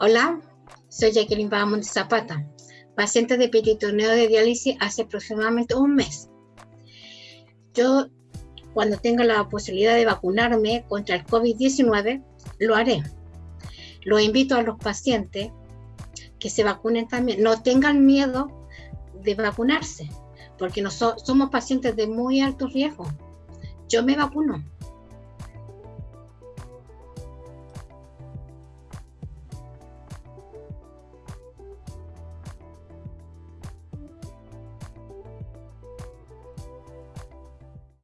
Hola, soy Jacqueline Bahamonde Zapata, paciente de peritoneo de diálisis hace aproximadamente un mes. Yo, cuando tenga la posibilidad de vacunarme contra el COVID-19, lo haré. Lo invito a los pacientes que se vacunen también. No tengan miedo de vacunarse, porque no somos pacientes de muy alto riesgo. Yo me vacuno.